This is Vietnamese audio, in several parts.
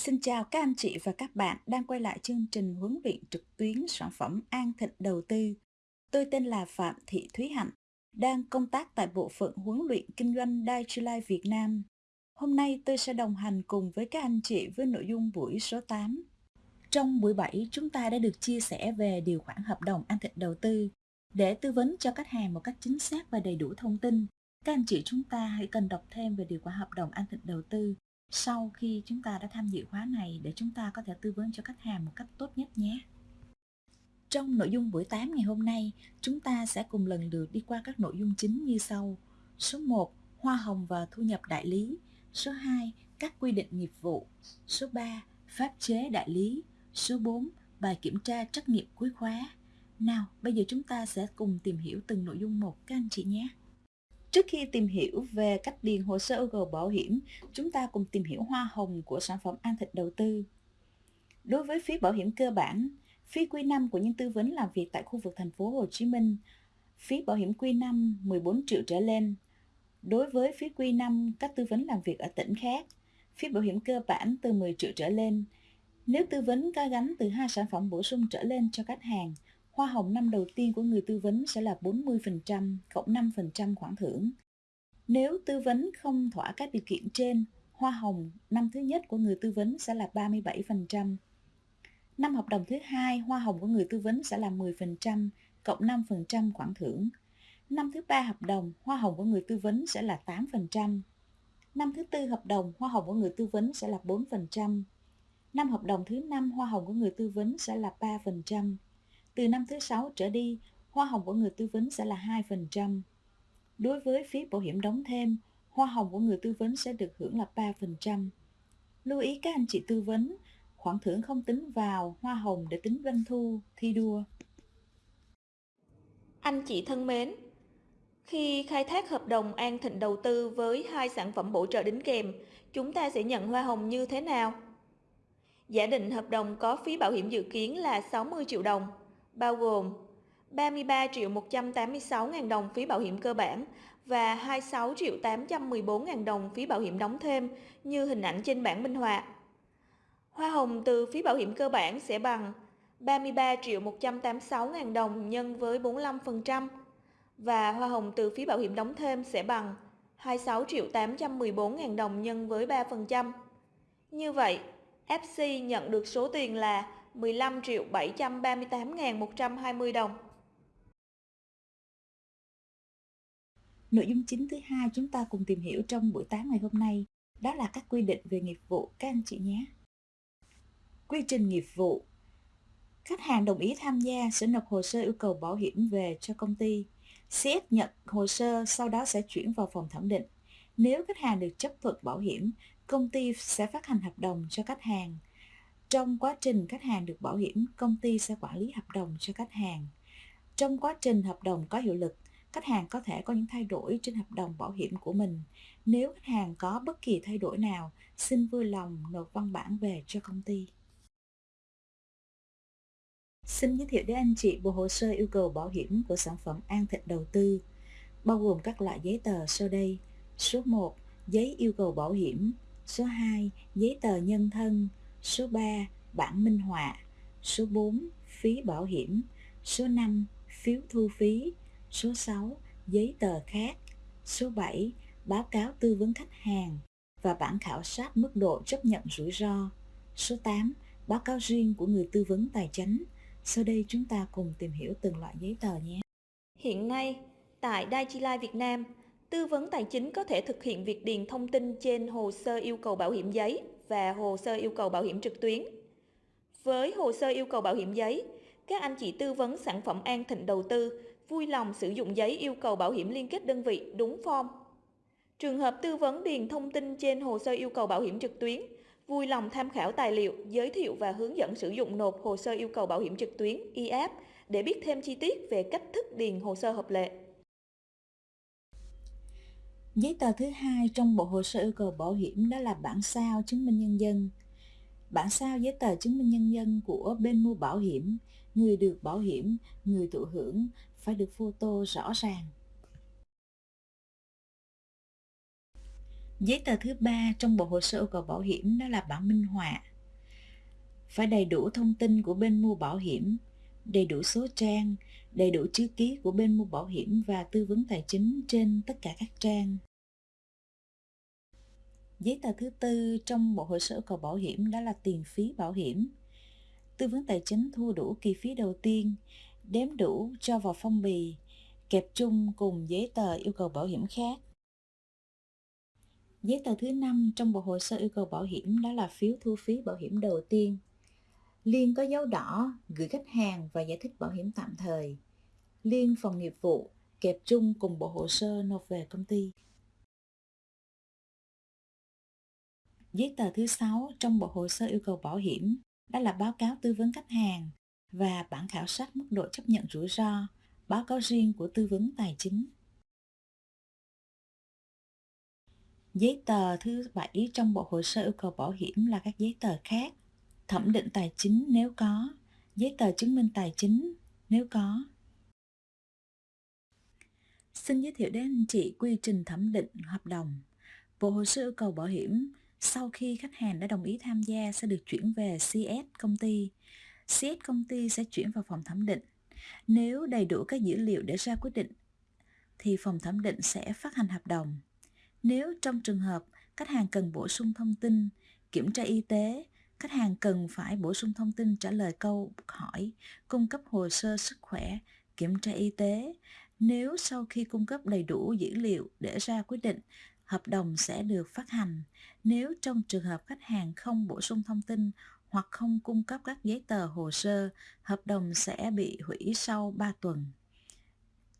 Xin chào các anh chị và các bạn đang quay lại chương trình huấn luyện trực tuyến sản phẩm An Thịnh Đầu Tư. Tôi tên là Phạm Thị Thúy Hạnh, đang công tác tại bộ phận huấn luyện kinh doanh Dai Việt Nam. Hôm nay tôi sẽ đồng hành cùng với các anh chị với nội dung buổi số 8. Trong buổi 7, chúng ta đã được chia sẻ về điều khoản hợp đồng An Thịnh Đầu Tư. Để tư vấn cho khách hàng một cách chính xác và đầy đủ thông tin, các anh chị chúng ta hãy cần đọc thêm về điều khoản hợp đồng An Thịnh Đầu Tư sau khi chúng ta đã tham dự khóa này để chúng ta có thể tư vấn cho khách hàng một cách tốt nhất nhé. Trong nội dung buổi 8 ngày hôm nay, chúng ta sẽ cùng lần lượt đi qua các nội dung chính như sau. Số 1, hoa hồng và thu nhập đại lý. Số 2, các quy định nghiệp vụ. Số 3, pháp chế đại lý. Số 4, bài kiểm tra trắc nghiệm cuối khóa. Nào, bây giờ chúng ta sẽ cùng tìm hiểu từng nội dung một các anh chị nhé. Trước khi tìm hiểu về cách điền hồ sơ yêu cầu bảo hiểm, chúng ta cùng tìm hiểu hoa hồng của sản phẩm An Thịnh Đầu Tư. Đối với phí bảo hiểm cơ bản, phí quy năm của những tư vấn làm việc tại khu vực thành phố Hồ Chí Minh, phí bảo hiểm quy năm 14 triệu trở lên. Đối với phí quy năm các tư vấn làm việc ở tỉnh khác, phí bảo hiểm cơ bản từ 10 triệu trở lên. Nếu tư vấn có gắn từ hai sản phẩm bổ sung trở lên cho khách hàng, Hoa hồng năm đầu tiên của người tư vấn sẽ là 40% cộng 5% khoản thưởng. Nếu tư vấn không thỏa các điều kiện trên, hoa hồng năm thứ nhất của người tư vấn sẽ là 37%. Năm hợp đồng thứ hai, hoa hồng của người tư vấn sẽ là 10% cộng 5% khoản thưởng. Năm thứ ba hợp đồng, hoa hồng của người tư vấn sẽ là 8%. Năm thứ tư hợp đồng, hoa hồng của người tư vấn sẽ là 4%. Năm hợp đồng thứ năm, hoa hồng của người tư vấn sẽ là 3%. Từ năm thứ sáu trở đi, hoa hồng của người tư vấn sẽ là 2%. Đối với phí bảo hiểm đóng thêm, hoa hồng của người tư vấn sẽ được hưởng là 3%. Lưu ý các anh chị tư vấn, khoản thưởng không tính vào hoa hồng để tính doanh thu, thi đua. Anh chị thân mến, khi khai thác hợp đồng An Thịnh đầu tư với hai sản phẩm bổ trợ đính kèm, chúng ta sẽ nhận hoa hồng như thế nào? Giả định hợp đồng có phí bảo hiểm dự kiến là 60 triệu đồng bao gồm 33 triệu 186 ngàn đồng phí bảo hiểm cơ bản và 26 triệu 814 ngàn đồng phí bảo hiểm đóng thêm như hình ảnh trên bảng minh họa. Hoa hồng từ phí bảo hiểm cơ bản sẽ bằng 33 triệu 186 ngàn đồng nhân với 45% và hoa hồng từ phí bảo hiểm đóng thêm sẽ bằng 26 triệu 814 ngàn đồng nhân với 3%. Như vậy, FC nhận được số tiền là 15 triệu 738.120 đồng. Nội dung chính thứ hai chúng ta cùng tìm hiểu trong buổi 8 ngày hôm nay đó là các quy định về nghiệp vụ các anh chị nhé. Quy trình nghiệp vụ Khách hàng đồng ý tham gia sẽ nộp hồ sơ yêu cầu bảo hiểm về cho công ty. CS nhận hồ sơ sau đó sẽ chuyển vào phòng thẩm định. Nếu khách hàng được chấp thuận bảo hiểm, công ty sẽ phát hành hợp đồng cho khách hàng. Trong quá trình khách hàng được bảo hiểm, công ty sẽ quản lý hợp đồng cho khách hàng. Trong quá trình hợp đồng có hiệu lực, khách hàng có thể có những thay đổi trên hợp đồng bảo hiểm của mình. Nếu khách hàng có bất kỳ thay đổi nào, xin vui lòng nộp văn bản về cho công ty. Xin giới thiệu đến anh chị bộ hồ sơ yêu cầu bảo hiểm của sản phẩm An Thịnh Đầu Tư, bao gồm các loại giấy tờ sau đây. Số 1. Giấy yêu cầu bảo hiểm. Số 2. Giấy tờ nhân thân. Số 3. Bản minh họa Số 4. Phí bảo hiểm Số 5. Phiếu thu phí Số 6. Giấy tờ khác Số 7. Báo cáo tư vấn khách hàng và bản khảo sát mức độ chấp nhận rủi ro. Số 8. Báo cáo riêng của người tư vấn tài chính. Sau đây chúng ta cùng tìm hiểu từng loại giấy tờ nhé. Hiện nay, tại Dai Life Việt Nam, tư vấn tài chính có thể thực hiện việc điền thông tin trên hồ sơ yêu cầu bảo hiểm giấy và hồ sơ yêu cầu bảo hiểm trực tuyến. Với hồ sơ yêu cầu bảo hiểm giấy, các anh chị tư vấn sản phẩm An Thịnh đầu tư vui lòng sử dụng giấy yêu cầu bảo hiểm liên kết đơn vị đúng form. Trường hợp tư vấn điền thông tin trên hồ sơ yêu cầu bảo hiểm trực tuyến, vui lòng tham khảo tài liệu, giới thiệu và hướng dẫn sử dụng nộp hồ sơ yêu cầu bảo hiểm trực tuyến e để biết thêm chi tiết về cách thức điền hồ sơ hợp lệ. Giấy tờ thứ hai trong bộ hồ sơ yêu cầu bảo hiểm đó là bản sao chứng minh nhân dân. Bản sao giấy tờ chứng minh nhân dân của bên mua bảo hiểm, người được bảo hiểm, người thụ hưởng phải được photo rõ ràng. Giấy tờ thứ ba trong bộ hồ sơ yêu cầu bảo hiểm đó là bản minh họa. Phải đầy đủ thông tin của bên mua bảo hiểm, đầy đủ số trang, đầy đủ chữ ký của bên mua bảo hiểm và tư vấn tài chính trên tất cả các trang. Giấy tờ thứ tư trong bộ hồ sơ yêu cầu bảo hiểm đó là tiền phí bảo hiểm. Tư vấn tài chính thu đủ kỳ phí đầu tiên, đếm đủ cho vào phong bì, kẹp chung cùng giấy tờ yêu cầu bảo hiểm khác. Giấy tờ thứ năm trong bộ hồ sơ yêu cầu bảo hiểm đó là phiếu thu phí bảo hiểm đầu tiên. Liên có dấu đỏ gửi khách hàng và giải thích bảo hiểm tạm thời. Liên phòng nghiệp vụ kẹp chung cùng bộ hồ sơ nộp về công ty. Giấy tờ thứ sáu trong bộ hồ sơ yêu cầu bảo hiểm đó là báo cáo tư vấn khách hàng và bản khảo sát mức độ chấp nhận rủi ro, báo cáo riêng của tư vấn tài chính. Giấy tờ thứ bảy trong bộ hồ sơ yêu cầu bảo hiểm là các giấy tờ khác. Thẩm định tài chính nếu có, giấy tờ chứng minh tài chính nếu có. Xin giới thiệu đến anh chị quy trình thẩm định hợp đồng. Bộ hồ sơ yêu cầu bảo hiểm sau khi khách hàng đã đồng ý tham gia sẽ được chuyển về CS công ty. CS công ty sẽ chuyển vào phòng thẩm định. Nếu đầy đủ các dữ liệu để ra quyết định thì phòng thẩm định sẽ phát hành hợp đồng. Nếu trong trường hợp khách hàng cần bổ sung thông tin, kiểm tra y tế, khách hàng cần phải bổ sung thông tin trả lời câu hỏi, cung cấp hồ sơ sức khỏe, kiểm tra y tế. Nếu sau khi cung cấp đầy đủ dữ liệu để ra quyết định, hợp đồng sẽ được phát hành. Nếu trong trường hợp khách hàng không bổ sung thông tin hoặc không cung cấp các giấy tờ hồ sơ, hợp đồng sẽ bị hủy sau 3 tuần.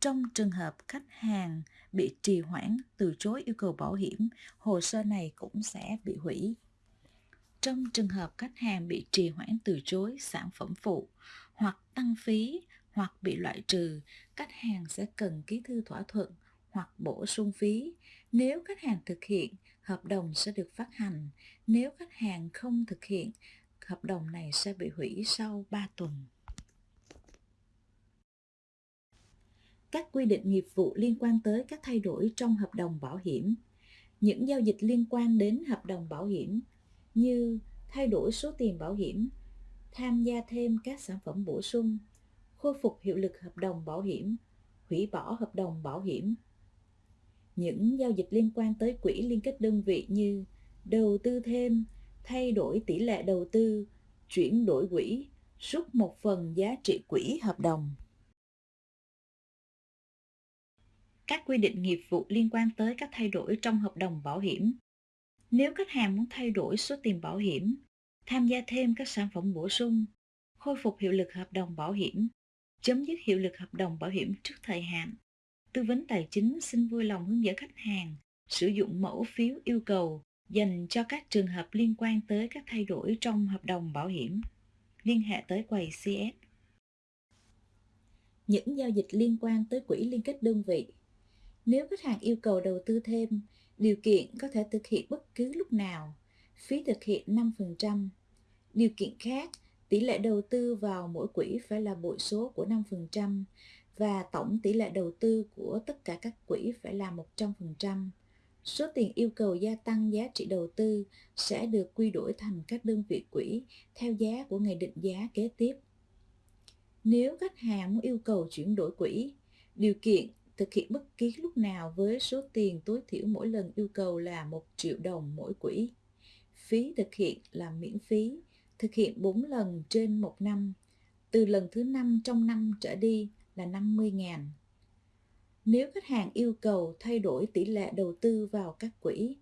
Trong trường hợp khách hàng bị trì hoãn từ chối yêu cầu bảo hiểm, hồ sơ này cũng sẽ bị hủy. Trong trường hợp khách hàng bị trì hoãn từ chối sản phẩm phụ hoặc tăng phí hoặc bị loại trừ, khách hàng sẽ cần ký thư thỏa thuận hoặc bổ sung phí. Nếu khách hàng thực hiện, hợp đồng sẽ được phát hành. Nếu khách hàng không thực hiện, hợp đồng này sẽ bị hủy sau 3 tuần. các quy định nghiệp vụ liên quan tới các thay đổi trong hợp đồng bảo hiểm, những giao dịch liên quan đến hợp đồng bảo hiểm như thay đổi số tiền bảo hiểm, tham gia thêm các sản phẩm bổ sung, khôi phục hiệu lực hợp đồng bảo hiểm, hủy bỏ hợp đồng bảo hiểm. Những giao dịch liên quan tới quỹ liên kết đơn vị như đầu tư thêm, thay đổi tỷ lệ đầu tư, chuyển đổi quỹ, rút một phần giá trị quỹ hợp đồng. các quy định nghiệp vụ liên quan tới các thay đổi trong hợp đồng bảo hiểm. Nếu khách hàng muốn thay đổi số tiền bảo hiểm, tham gia thêm các sản phẩm bổ sung, khôi phục hiệu lực hợp đồng bảo hiểm, chấm dứt hiệu lực hợp đồng bảo hiểm trước thời hạn, tư vấn tài chính xin vui lòng hướng dẫn khách hàng sử dụng mẫu phiếu yêu cầu dành cho các trường hợp liên quan tới các thay đổi trong hợp đồng bảo hiểm. Liên hệ tới quầy CS. Những giao dịch liên quan tới quỹ liên kết đơn vị nếu khách hàng yêu cầu đầu tư thêm, điều kiện có thể thực hiện bất cứ lúc nào, phí thực hiện 5%. Điều kiện khác, tỷ lệ đầu tư vào mỗi quỹ phải là bội số của 5% và tổng tỷ lệ đầu tư của tất cả các quỹ phải là 100%. Số tiền yêu cầu gia tăng giá trị đầu tư sẽ được quy đổi thành các đơn vị quỹ theo giá của ngày định giá kế tiếp. Nếu khách hàng muốn yêu cầu chuyển đổi quỹ, điều kiện thực hiện bất kỳ lúc nào với số tiền tối thiểu mỗi lần yêu cầu là 1 triệu đồng mỗi quỹ. Phí thực hiện là miễn phí, thực hiện 4 lần trên một năm. Từ lần thứ 5 trong năm trở đi là 50 ngàn. Nếu khách hàng yêu cầu thay đổi tỷ lệ đầu tư vào các quỹ,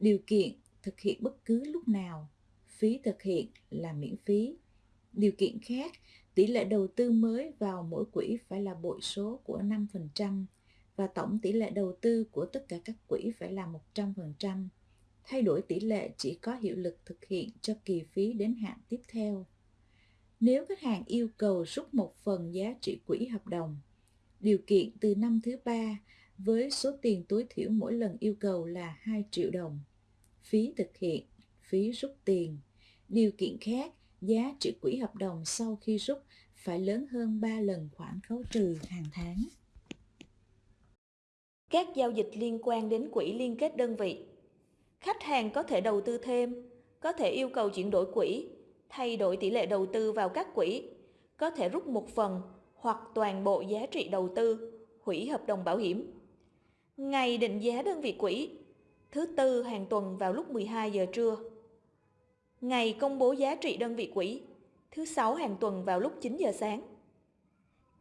điều kiện thực hiện bất cứ lúc nào, phí thực hiện là miễn phí. Điều kiện khác, tỷ lệ đầu tư mới vào mỗi quỹ phải là bội số của 5%, và tổng tỷ lệ đầu tư của tất cả các quỹ phải là 100%. Thay đổi tỷ lệ chỉ có hiệu lực thực hiện cho kỳ phí đến hạn tiếp theo. Nếu khách hàng yêu cầu rút một phần giá trị quỹ hợp đồng, điều kiện từ năm thứ ba với số tiền tối thiểu mỗi lần yêu cầu là 2 triệu đồng. Phí thực hiện, phí rút tiền. Điều kiện khác, giá trị quỹ hợp đồng sau khi rút phải lớn hơn 3 lần khoản khấu trừ hàng tháng các giao dịch liên quan đến quỹ liên kết đơn vị. Khách hàng có thể đầu tư thêm, có thể yêu cầu chuyển đổi quỹ, thay đổi tỷ lệ đầu tư vào các quỹ, có thể rút một phần hoặc toàn bộ giá trị đầu tư, hủy hợp đồng bảo hiểm. Ngày định giá đơn vị quỹ, thứ tư hàng tuần vào lúc 12 giờ trưa. Ngày công bố giá trị đơn vị quỹ, thứ sáu hàng tuần vào lúc 9 giờ sáng.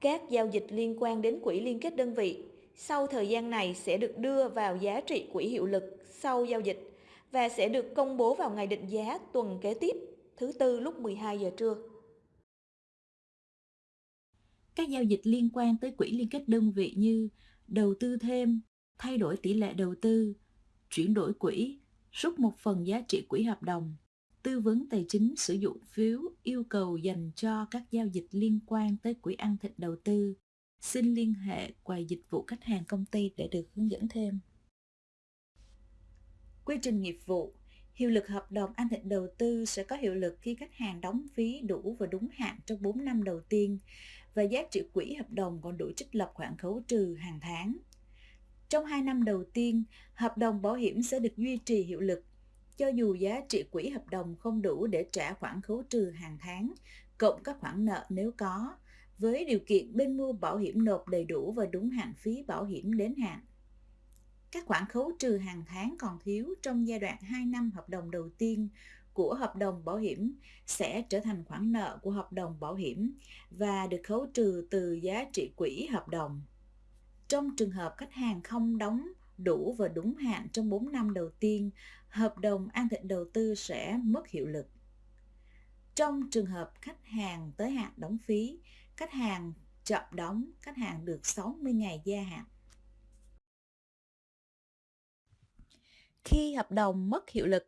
Các giao dịch liên quan đến quỹ liên kết đơn vị sau thời gian này sẽ được đưa vào giá trị quỹ hiệu lực sau giao dịch và sẽ được công bố vào ngày định giá tuần kế tiếp, thứ tư lúc 12 giờ trưa. Các giao dịch liên quan tới quỹ liên kết đơn vị như đầu tư thêm, thay đổi tỷ lệ đầu tư, chuyển đổi quỹ, rút một phần giá trị quỹ hợp đồng, tư vấn tài chính sử dụng phiếu yêu cầu dành cho các giao dịch liên quan tới quỹ ăn thịt đầu tư. Xin liên hệ quầy dịch vụ khách hàng công ty để được hướng dẫn thêm. Quy trình nghiệp vụ Hiệu lực hợp đồng an thịnh đầu tư sẽ có hiệu lực khi khách hàng đóng phí đủ và đúng hạn trong 4 năm đầu tiên và giá trị quỹ hợp đồng còn đủ trích lập khoản khấu trừ hàng tháng. Trong 2 năm đầu tiên, hợp đồng bảo hiểm sẽ được duy trì hiệu lực cho dù giá trị quỹ hợp đồng không đủ để trả khoản khấu trừ hàng tháng, cộng các khoản nợ nếu có, với điều kiện bên mua bảo hiểm nộp đầy đủ và đúng hạn phí bảo hiểm đến hạn. Các khoản khấu trừ hàng tháng còn thiếu trong giai đoạn 2 năm hợp đồng đầu tiên của hợp đồng bảo hiểm sẽ trở thành khoản nợ của hợp đồng bảo hiểm và được khấu trừ từ giá trị quỹ hợp đồng. Trong trường hợp khách hàng không đóng đủ và đúng hạn trong 4 năm đầu tiên, hợp đồng an thịnh đầu tư sẽ mất hiệu lực. Trong trường hợp khách hàng tới hạn đóng phí, khách hàng chậm đóng, khách hàng được 60 ngày gia hạn. Khi hợp đồng mất hiệu lực,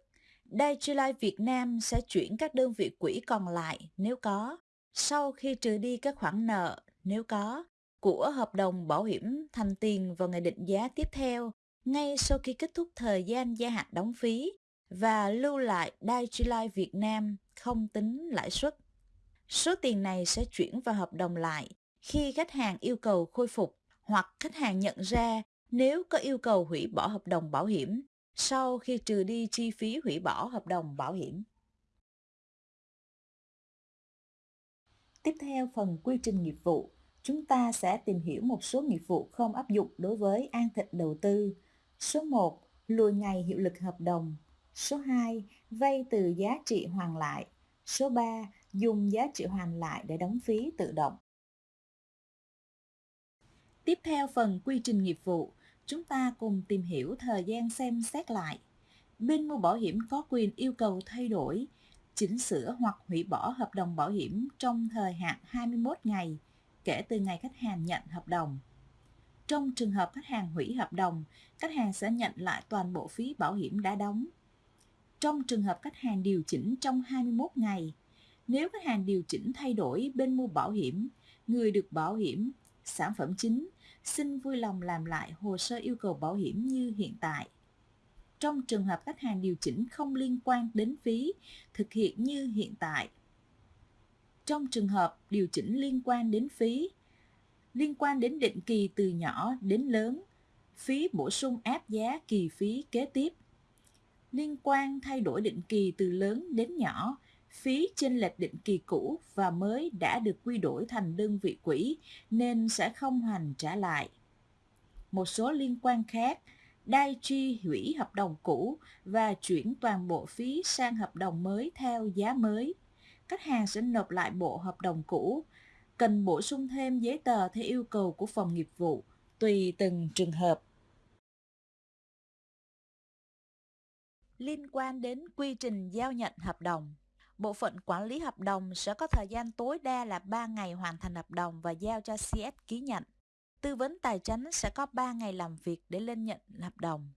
Digi Việt Nam sẽ chuyển các đơn vị quỹ còn lại nếu có, sau khi trừ đi các khoản nợ nếu có, của hợp đồng bảo hiểm thành tiền vào ngày định giá tiếp theo ngay sau khi kết thúc thời gian gia hạn đóng phí và lưu lại Digi Việt Nam không tính lãi suất. Số tiền này sẽ chuyển vào hợp đồng lại khi khách hàng yêu cầu khôi phục hoặc khách hàng nhận ra nếu có yêu cầu hủy bỏ hợp đồng bảo hiểm sau khi trừ đi chi phí hủy bỏ hợp đồng bảo hiểm. Tiếp theo phần quy trình nghiệp vụ, chúng ta sẽ tìm hiểu một số nghiệp vụ không áp dụng đối với an thịnh đầu tư. Số 1. Lùi ngày hiệu lực hợp đồng. Số 2. Vay từ giá trị hoàn lại. Số 3. Dùng giá trị hoàn lại để đóng phí tự động. Tiếp theo phần quy trình nghiệp vụ, chúng ta cùng tìm hiểu thời gian xem xét lại. Bên mua bảo hiểm có quyền yêu cầu thay đổi, chỉnh sửa hoặc hủy bỏ hợp đồng bảo hiểm trong thời hạn 21 ngày kể từ ngày khách hàng nhận hợp đồng. Trong trường hợp khách hàng hủy hợp đồng, khách hàng sẽ nhận lại toàn bộ phí bảo hiểm đã đóng. Trong trường hợp khách hàng điều chỉnh trong 21 ngày, nếu khách hàng điều chỉnh thay đổi bên mua bảo hiểm, người được bảo hiểm, sản phẩm chính xin vui lòng làm lại hồ sơ yêu cầu bảo hiểm như hiện tại. Trong trường hợp khách hàng điều chỉnh không liên quan đến phí, thực hiện như hiện tại. Trong trường hợp điều chỉnh liên quan đến phí, liên quan đến định kỳ từ nhỏ đến lớn, phí bổ sung áp giá kỳ phí kế tiếp. Liên quan thay đổi định kỳ từ lớn đến nhỏ, phí chênh lệch định kỳ cũ và mới đã được quy đổi thành đơn vị quỹ nên sẽ không hoàn trả lại. Một số liên quan khác, đai chi hủy hợp đồng cũ và chuyển toàn bộ phí sang hợp đồng mới theo giá mới. Khách hàng sẽ nộp lại bộ hợp đồng cũ cần bổ sung thêm giấy tờ theo yêu cầu của phòng nghiệp vụ, tùy từng trường hợp. Liên quan đến quy trình giao nhận hợp đồng, Bộ phận quản lý hợp đồng sẽ có thời gian tối đa là 3 ngày hoàn thành hợp đồng và giao cho CS ký nhận. Tư vấn tài chính sẽ có 3 ngày làm việc để lên nhận hợp đồng.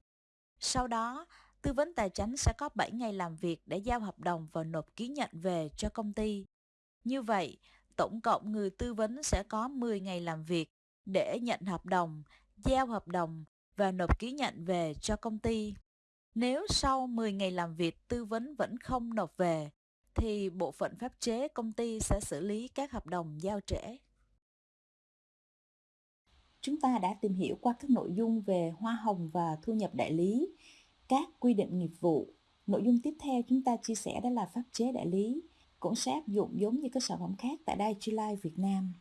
Sau đó, tư vấn tài chính sẽ có 7 ngày làm việc để giao hợp đồng và nộp ký nhận về cho công ty. Như vậy, tổng cộng người tư vấn sẽ có 10 ngày làm việc để nhận hợp đồng, giao hợp đồng và nộp ký nhận về cho công ty. Nếu sau 10 ngày làm việc tư vấn vẫn không nộp về, thì bộ phận pháp chế công ty sẽ xử lý các hợp đồng giao trễ. Chúng ta đã tìm hiểu qua các nội dung về hoa hồng và thu nhập đại lý. các quy định nghiệp vụ. Nội dung tiếp theo chúng ta chia sẻ đó là pháp chế đại lý, cũng sẽ áp dụng giống như các sản phẩm khác tại Digi Life Việt Nam.